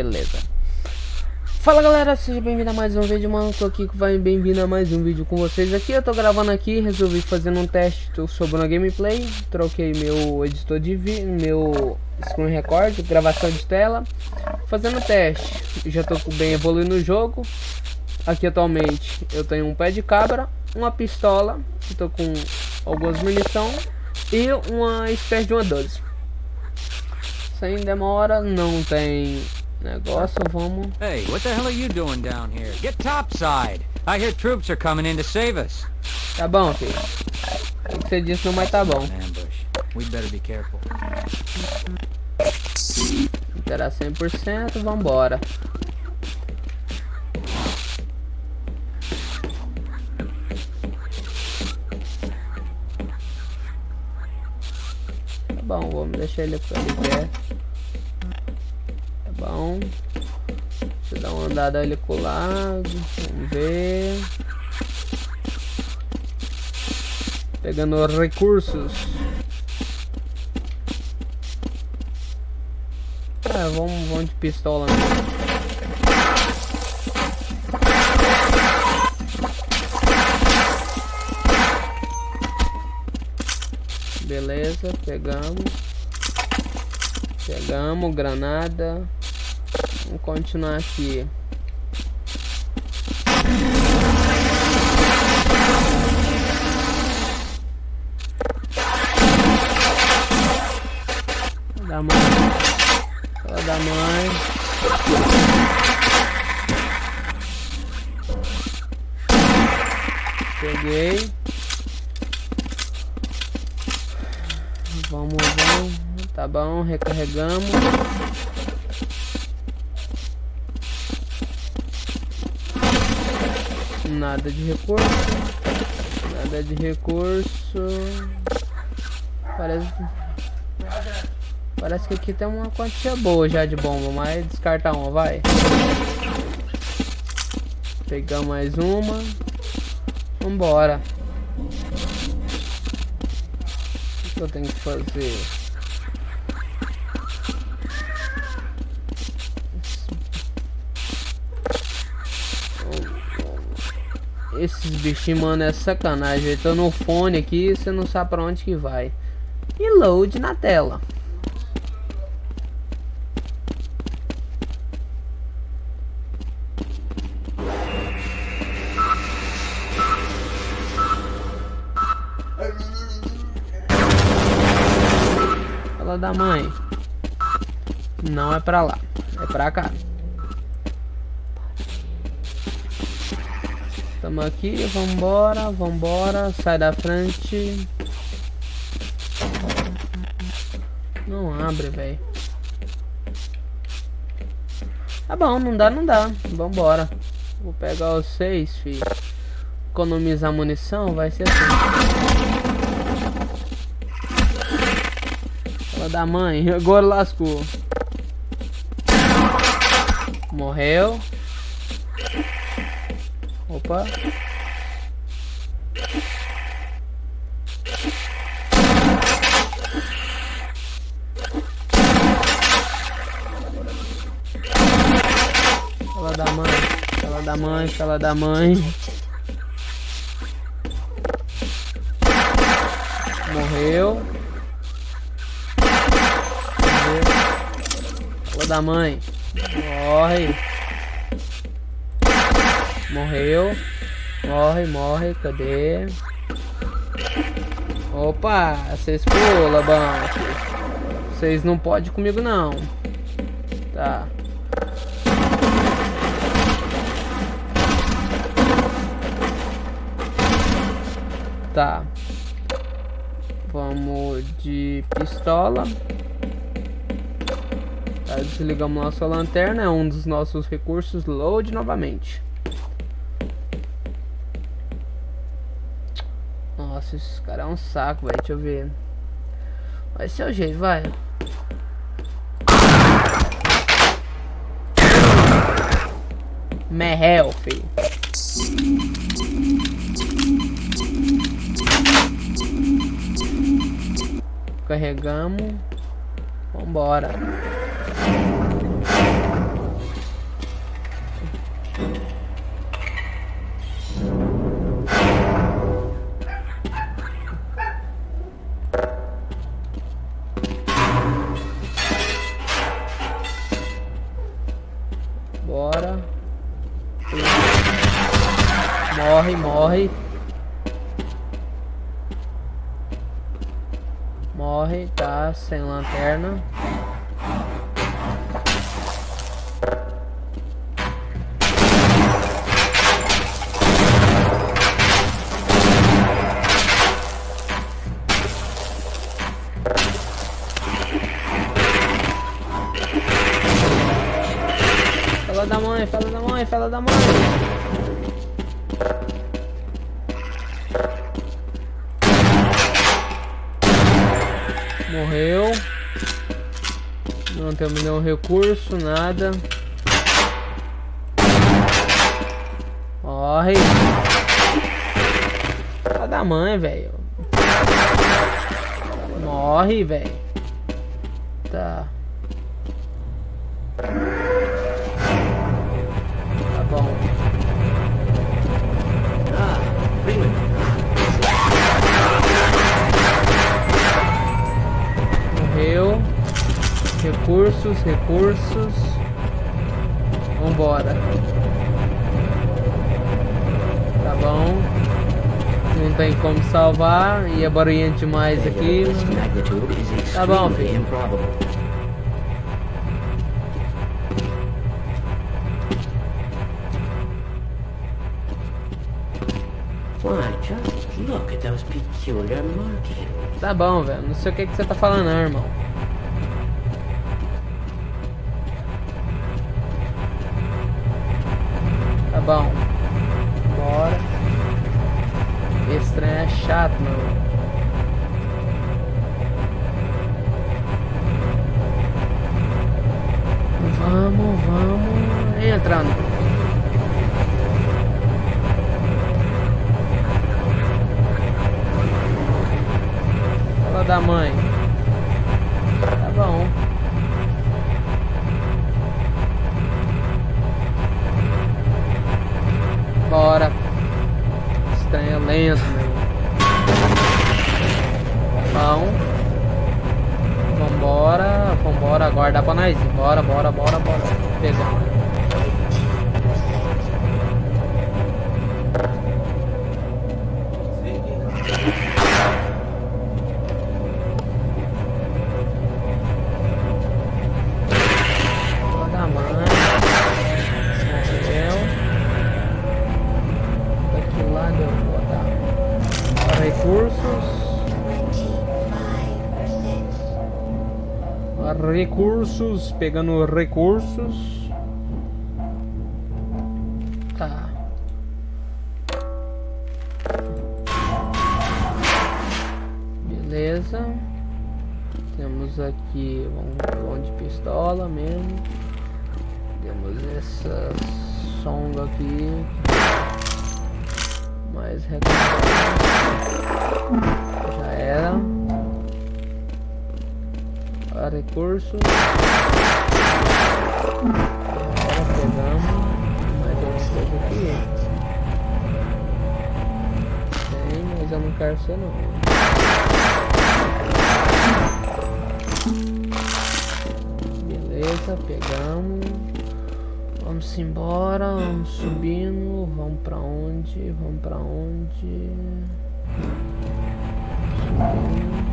Beleza. Fala galera, seja bem-vindo a mais um vídeo, mano. Tô aqui, vai bem-vindo a mais um vídeo com vocês aqui. Eu tô gravando aqui, resolvi fazer um teste sobre uma gameplay. Troquei meu editor de vídeo, meu screen record, gravação de tela. Fazendo teste. Já tô bem evoluindo no jogo. Aqui atualmente eu tenho um pé de cabra, uma pistola, tô com algumas munição e uma espécie de uma 12. Sem demora, não tem negócio, vamos. Hey, what the hell are you doing down here? Get topside. I hear troops are coming in to save us. Tá bom, filho. O que você disse não vai tá bom. We better be careful. Terá 100%, vambora. Tá bom, vamos deixar ele ali perto bom. Deixa eu dar uma andada ali com o lado. Vamos ver. Pegando recursos. Ah, vamos, vamos de pistola. Beleza, pegamos. Pegamos, granada. Vamos continuar aqui. Da mãe. Fala da mãe. Peguei. Vamos, vamos. Tá bom, recarregamos. Nada de recurso. Nada de recurso. Parece... Parece que aqui tem uma quantia boa já de bomba, mas descarta uma, vai. Pegar mais uma. Vambora. O que eu tenho que fazer? Esses bichinhos, mano, é sacanagem. Eu tô no fone aqui você não sabe pra onde que vai. E load na tela. Fala da mãe. Não é pra lá. É pra cá. Tamo aqui, vambora, vambora, sai da frente. Não abre, velho. Tá bom, não dá, não dá. Vambora. Vou pegar os seis, filho. Economizar munição, vai ser assim. Fala da mãe, agora lascou. Morreu. Opa. Da mãe, fala da mãe, fala da mãe. Morreu. Morreu. Fala da mãe. Morre. Morreu. Morre, morre. Cadê? Opa, vocês pulam, banco. Vocês não podem comigo, não. Tá. Tá. Vamos de pistola. Tá, desligamos nossa lanterna. É um dos nossos recursos. Load novamente. Nossa, esse cara é um saco, velho. Deixa eu ver. Vai ser o jeito, vai. Merrel, filho. Carregamos. Vambora. Morre, morre. Tá sem lanterna. Fala da mãe, fala da mãe, fala da mãe. Morreu. Não temos nenhum recurso, nada. Morre. Fala da mãe, velho. Morre, velho. Tá. Tá Recursos, recursos. Vambora. Tá bom. Não tem como salvar. E é barulhento demais aqui. Tá bom, filho. Tá bom, velho. Não sei o que, que você tá falando, não, irmão. Tá bom. Bora. Esse trem é chato, mano. Vamos, vamos. Entrando. Fala da mãe. Tá bom. Bora. Estranho lento, meu. Bom. Vambora. Vambora. Agora dá pra nós ir. Bora, bora, bora, bora. Pegamos. Recursos, pegando recursos. Tá. Beleza. Temos aqui um vão de pistola mesmo. Temos essa songa aqui. Mais recomendado. Já era. A recursos. Agora pegamos. Mais alguma coisa aqui. Tem, mas eu não quero ser não. Beleza, pegamos. Vamos embora, vamos subindo. Vamos pra onde? Vamos pra onde? Subindo.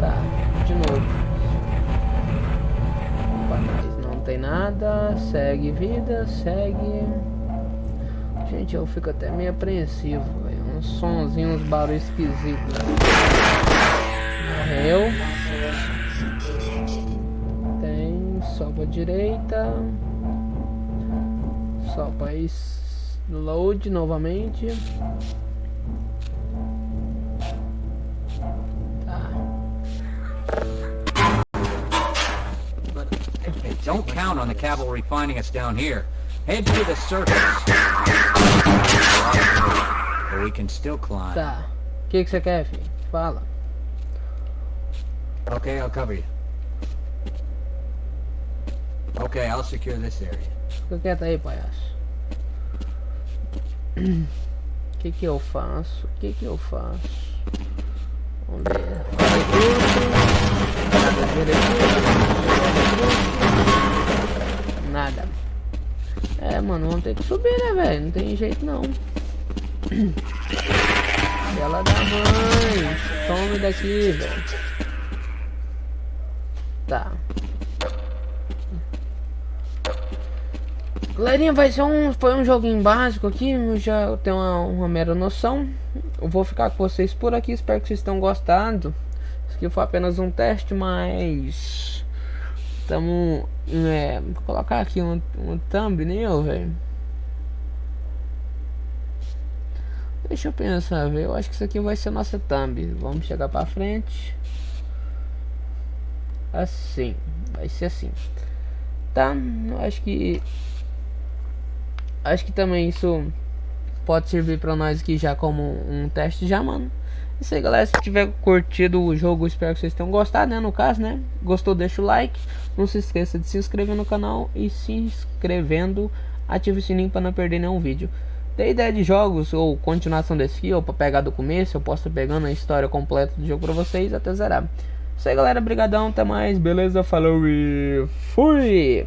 Tá, de novo. Trás não tem nada. Segue vida, segue. Gente, eu fico até meio apreensivo, velho. Uns sonzinhos, uns barulhos esquisitos. Morreu. Tem só pra direita. Só is- load novamente. Don't count on the cavalry finding us down here. Head to the surface. But we can still climb. Tá. O que que você quer, filho? Fala. Okay, I'll cover you. Okay, I'll secure this area. Fica quieto aí, palhaço. O que que eu faço? O que que eu faço? Vamos ver. Recurso. Nada de recurso. Nada. mano, vamos ter que subir, né, velho? Não tem jeito, não. Ela da mãe. Some daqui, velho. Tá. Galerinha, vai ser um, foi um joguinho básico aqui, eu já tenho uma, uma mera noção. Eu vou ficar com vocês por aqui, espero que vocês tenham gostado. Isso aqui foi apenas um teste, mas... Estamos... É, vou colocar aqui um, um thumbnail, velho. Deixa eu pensar, velho. Eu acho que isso aqui vai ser nossa thumb. Vamos chegar pra frente. Assim. Vai ser assim. Tá? Eu acho que acho que também isso pode servir para nós aqui já como um teste já, mano. É isso aí, galera. Se tiver curtido o jogo, espero que vocês tenham gostado, né? No caso, né? Gostou, deixa o like. Não se esqueça de se inscrever no canal e se inscrevendo, ative o sininho para não perder nenhum vídeo. Tem ideia de jogos ou continuação desse ou para pegar do começo, eu posso estar pegando a história completa do jogo para vocês até zerar. Isso aí, galera. Brigadão. Até mais. Beleza? Falou e fui!